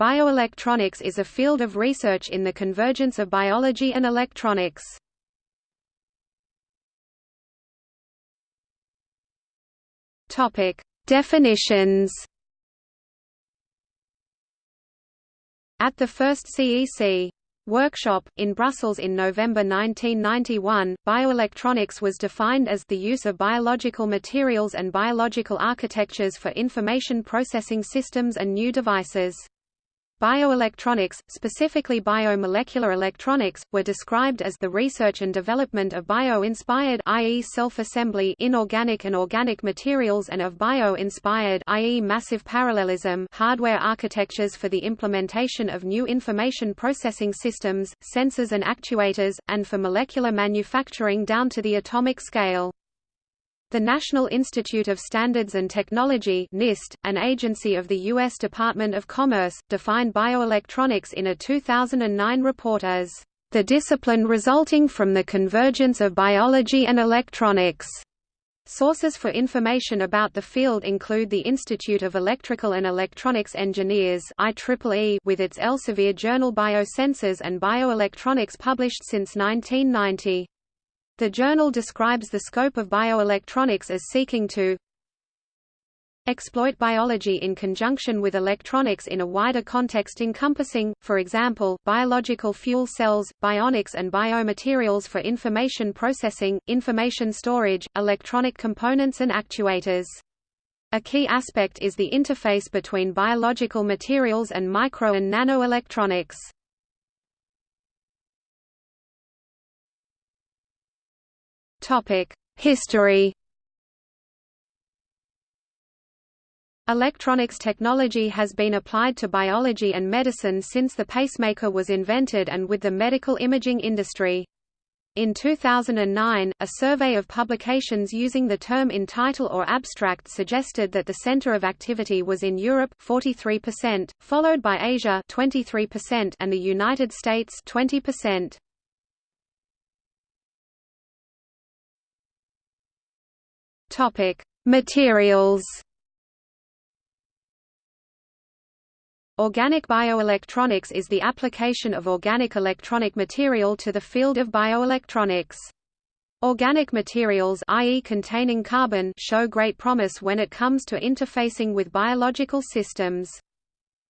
Bioelectronics is a field of research in the convergence of biology and electronics. Topic: Definitions. At the first CEC workshop, in Brussels in November 1991, bioelectronics was defined as the use of biological materials and biological architectures for information processing systems and new devices. Bioelectronics, specifically biomolecular electronics, were described as the research and development of bio-inspired i.e. self-assembly inorganic and organic materials and of bio-inspired i.e. massive parallelism hardware architectures for the implementation of new information processing systems, sensors and actuators, and for molecular manufacturing down to the atomic scale. The National Institute of Standards and Technology NIST, an agency of the U.S. Department of Commerce, defined bioelectronics in a 2009 report as the discipline resulting from the convergence of biology and electronics. Sources for information about the field include the Institute of Electrical and Electronics Engineers IEEE with its Elsevier journal Biosensors and Bioelectronics published since 1990. The journal describes the scope of bioelectronics as seeking to exploit biology in conjunction with electronics in a wider context encompassing, for example, biological fuel cells, bionics and biomaterials for information processing, information storage, electronic components and actuators. A key aspect is the interface between biological materials and micro and nanoelectronics. History Electronics technology has been applied to biology and medicine since the pacemaker was invented and with the medical imaging industry. In 2009, a survey of publications using the term in title or abstract suggested that the center of activity was in Europe 43%, followed by Asia 23% and the United States 20%. Topic: Materials. Organic bioelectronics is the application of organic electronic material to the field of bioelectronics. Organic materials i.e. containing carbon show great promise when it comes to interfacing with biological systems.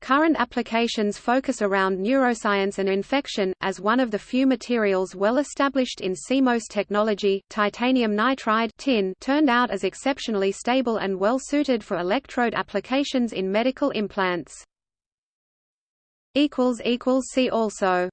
Current applications focus around neuroscience and infection. As one of the few materials well established in CMOS technology, titanium nitride tin turned out as exceptionally stable and well suited for electrode applications in medical implants. See also